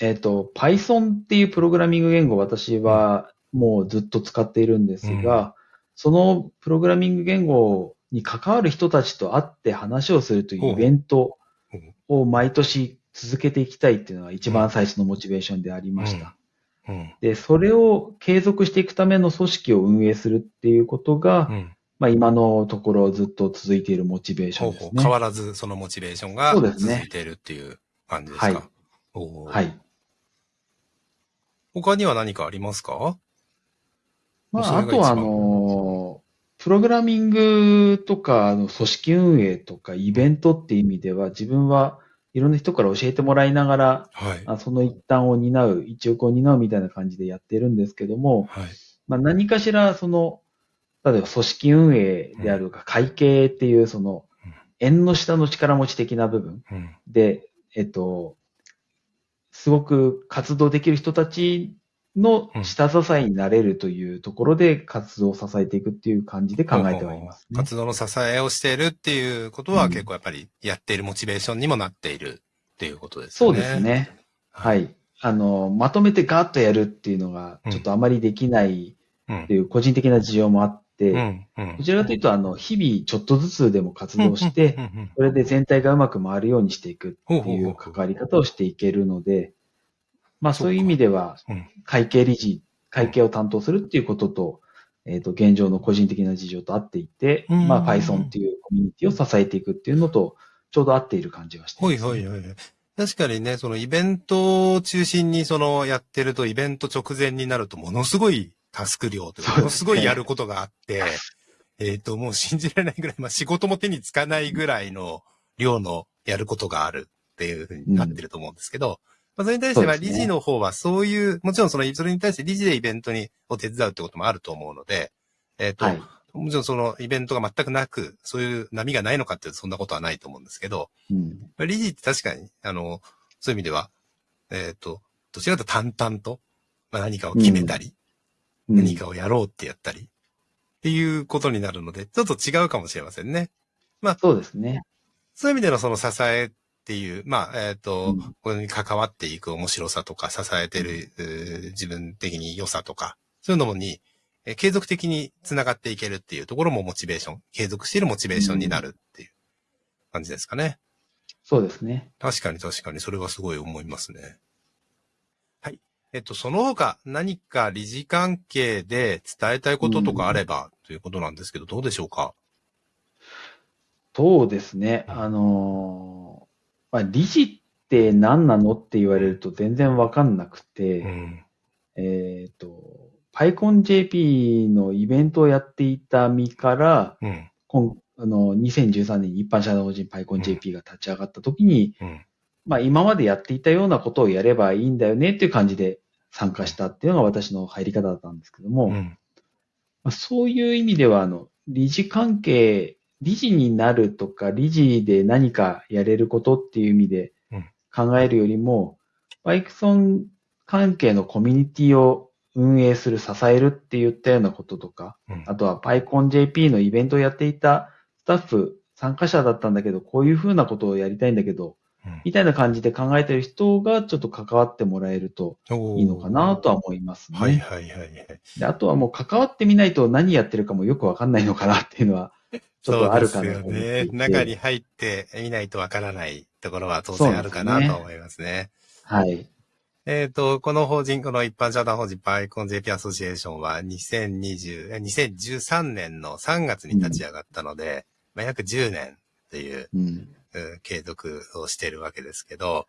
Speaker 4: えっ、ー、と、Python っていうプログラミング言語私はもうずっと使っているんですが、うん、そのプログラミング言語に関わる人たちと会って話をするというイベントを毎年続けていきたいっていうのが一番最初のモチベーションでありました。うんうん、で、それを継続していくための組織を運営するっていうことが、まあ今のところずっと続いているモチベーションですね。ほうほ
Speaker 1: う変わらずそのモチベーションが続いているっていう感じですか？ね、
Speaker 4: はい。はい。
Speaker 1: 他には何かありますか？
Speaker 4: まあ、あとはあの、プログラミングとか、の組織運営とか、イベントっていう意味では、自分はいろんな人から教えてもらいながら、はい、その一端を担う、一翼を担うみたいな感じでやってるんですけども、はい、まあ、何かしらその、例えば組織運営であるか、会計っていうその、縁の下の力持ち的な部分で、えっと、すごく活動できる人たちの下支えになれるというところで活動を支えていくっていう感じで考えてはいます、
Speaker 1: ね、活動の支えをしているっていうことは結構やっぱりやっているモチベーションにもなっているっていうことですね。
Speaker 4: そうですね。はい。あの、まとめてガーッとやるっていうのがちょっとあまりできないっていう個人的な事情もあって、どちらかというと、あの、日々ちょっとずつでも活動して、それで全体がうまく回るようにしていくっていう関わり方をしていけるので、まあそういう意味では、会計理事、会計を担当するっていうことと、えっ、ー、と、現状の個人的な事情と合っていて、まあ Python っていうコミュニティを支えていくっていうのと、ちょうど合っている感じがしてます、
Speaker 1: いはいはい。確かにね、そのイベントを中心にそのやってると、イベント直前になるとものすごいタスク量というか、ものすごいやることがあって、えっ、と、もう信じられないぐらい、まあ仕事も手につかないぐらいの量のやることがあるっていうふうになってると思うんですけど、うんまあ、それに対しては、理事の方はそういう、もちろんその、それに対して理事でイベントに、を手伝うってこともあると思うので、えっ、ー、と、はい、もちろんそのイベントが全くなく、そういう波がないのかってそんなことはないと思うんですけど、うん、理事って確かに、あの、そういう意味では、えっ、ー、と、どちらかと淡々と、まあ、何かを決めたり、うん、何かをやろうってやったり、っていうことになるので、ちょっと違うかもしれませんね。
Speaker 4: まあ、そうですね。
Speaker 1: そういう意味でのその支えっていう、まあ、えっ、ー、と、うん、これに関わっていく面白さとか、支えてる、自分的に良さとか、そういうのもに、えー、継続的に繋がっていけるっていうところもモチベーション、継続しているモチベーションになるっていう感じですかね。
Speaker 4: そうですね。
Speaker 1: 確かに確かに、それはすごい思いますね。はい。えっと、その他何か理事関係で伝えたいこととかあれば、ということなんですけど、どうでしょうか？
Speaker 4: そうですね。あのーまあ、理事って何なのって言われると全然わかんなくて、うん、えっ、ー、と、PyConJP のイベントをやっていた身から、うん、今あの2013年に一般社団法人 PyConJP が立ち上がった時に、うん、まあ今までやっていたようなことをやればいいんだよねっていう感じで参加したっていうのが私の入り方だったんですけども、まあ、そういう意味では、あの、理事関係理事になるとか、理事で何かやれることっていう意味で考えるよりも、バイクソン関係のコミュニティを運営する、支えるって言ったようなこととか、うん、あとは PyConJP のイベントをやっていたスタッフ、参加者だったんだけど、こういうふうなことをやりたいんだけど、うん、みたいな感じで考えてる人がちょっと関わってもらえるといいのかなとは思いますね。
Speaker 1: はいはいはい、はい。
Speaker 4: であとはもう関わってみないと何やってるかもよくわかんないのかなっていうのは ちょっとあるかな
Speaker 1: と思ってね。中に入ってみないとわからないところは当然あるかなと思いますね。すね
Speaker 4: はい。
Speaker 1: えっ、ー、と、この法人、この一般社団法人パイコン JP アソシエーションは2020、2013年の3月に立ち上がったので、うん、まあ、約10年という、うん、継続をしているわけですけど、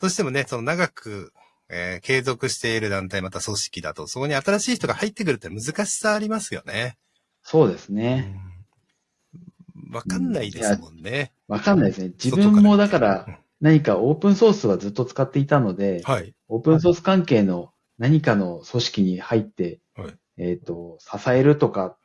Speaker 1: どうしてもね、その長く、えー、継続している団体また組織だと、そこに新しい人が入ってくるって難しさありますよね。
Speaker 4: そうですね。
Speaker 1: うんわかんないですもんね。
Speaker 4: わかんないですね。自分もだから何かオープンソースはずっと使っていたので、はい、オープンソース関係の何かの組織に入って、はい、えっ、ー、と、支えるとかっ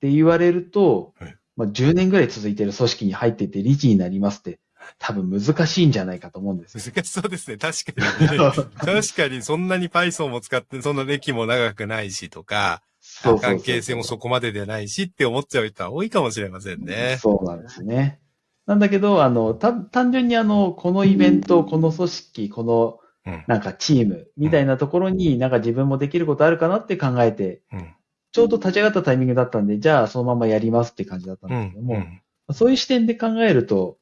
Speaker 4: て言われると、はい、まあ、10年ぐらい続いてる組織に入ってて理事になりますって、多分難しいんじゃないかと思うんです。
Speaker 1: 難しそうですね。確かに、ね、確かにそんなに Python も使って、そんな歴も長くないしとか、そう関係性もそこまででないしって思っちゃう人は多いかもしれませんね。
Speaker 4: そうなんですね。なんだけど、あの、単純にあの、このイベント、この組織、この、なんかチームみたいなところになんか自分もできることあるかなって考えて、ちょうど立ち上がったタイミングだったんで、じゃあそのままやりますって感じだったんですけども、そういう視点で考えると、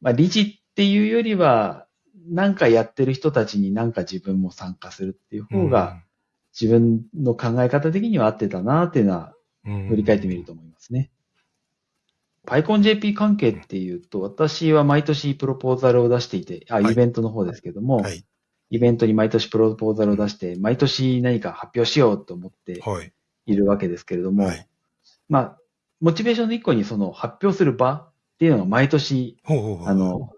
Speaker 4: まあ理事っていうよりは、なんかやってる人たちになんか自分も参加するっていう方が、自分の考え方的には合ってたなっていうのは、振り返ってみると思いますね。PyConJP 関係っていうと、私は毎年プロポーザルを出していて、あ、イベントの方ですけども、はい、イベントに毎年プロポーザルを出して、毎年何か発表しようと思っているわけですけれども、はい、まあ、モチベーションの一個にその発表する場っていうのが毎年、あの、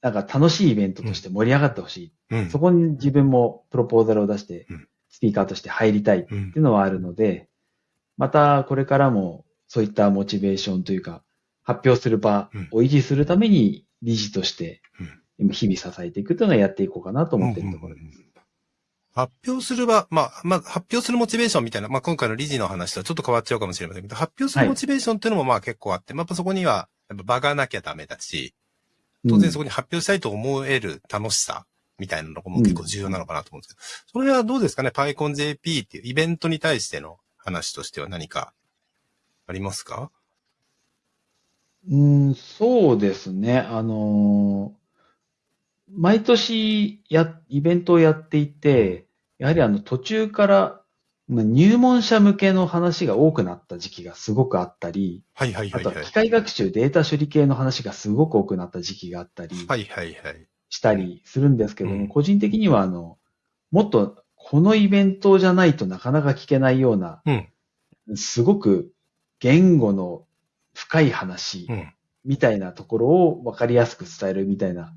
Speaker 4: なんか楽しいイベントとして盛り上がってほしい、うん、そこに自分もプロポーザルを出して、スピーカーとして入りたいっていうのはあるので、またこれからもそういったモチベーションというか、発表する場を維持するために理事として日々支えていくというのはやっていこうかなと思っているところです。
Speaker 1: 発表する場、まあ、まあ、発表するモチベーションみたいな、まあ、今回の理事の話とはちょっと変わっちゃうかもしれませんけど、発表するモチベーションっていうのもまあ結構あって、はい、まあ、そこには、やっぱ場がなきゃダメだし、当然そこに発表したいと思える楽しさみたいなのも結構重要なのかなと思うんですけど、それはどうですかね ?PyConJP っていうイベントに対しての話としては何かありますか？
Speaker 4: うん、そうですね。あのー、毎年や、イベントをやっていて、やはりあの途中から入門者向けの話が多くなった時期がすごくあったり、
Speaker 1: はいはいはい、
Speaker 4: はい、あとは機械学習、データ処理系の話がすごく多くなった時期があったり、
Speaker 1: はいはいはい。
Speaker 4: したりするんですけども、うん、個人的にはあの、もっとこのイベントじゃないとなかなか聞けないような、うん、すごく言語の深い話みたいなところを分かりやすく伝えるみたいな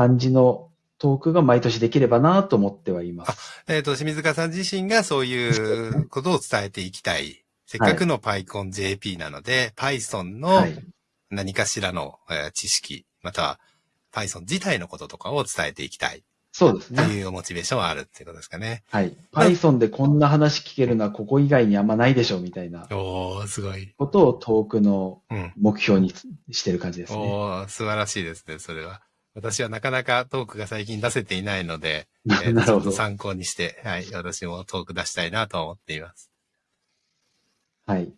Speaker 4: 感じのトークが毎年できればなと思ってはいます。
Speaker 1: えっ、ー、と、清水川さん自身がそういうことを伝えていきたい。せっかくの PyConJP なので、はい、Python の何かしらの知識、または Python 自体のこととかを伝えていきたい。
Speaker 4: そうですね。
Speaker 1: というモチベーションはあるっていうことですかね。
Speaker 4: はい。Python でこんな話聞けるのはここ以外にあんまないでしょうみたいな。
Speaker 1: おー、すごい。
Speaker 4: ことをトークの目標にしてる感じですね。うん、
Speaker 1: おー、素晴らしいですね、それは。私はなかなかトークが最近出せていないので、えー、なるほど参考にして、はい、私もトーク出したいなと思っています。
Speaker 4: はい。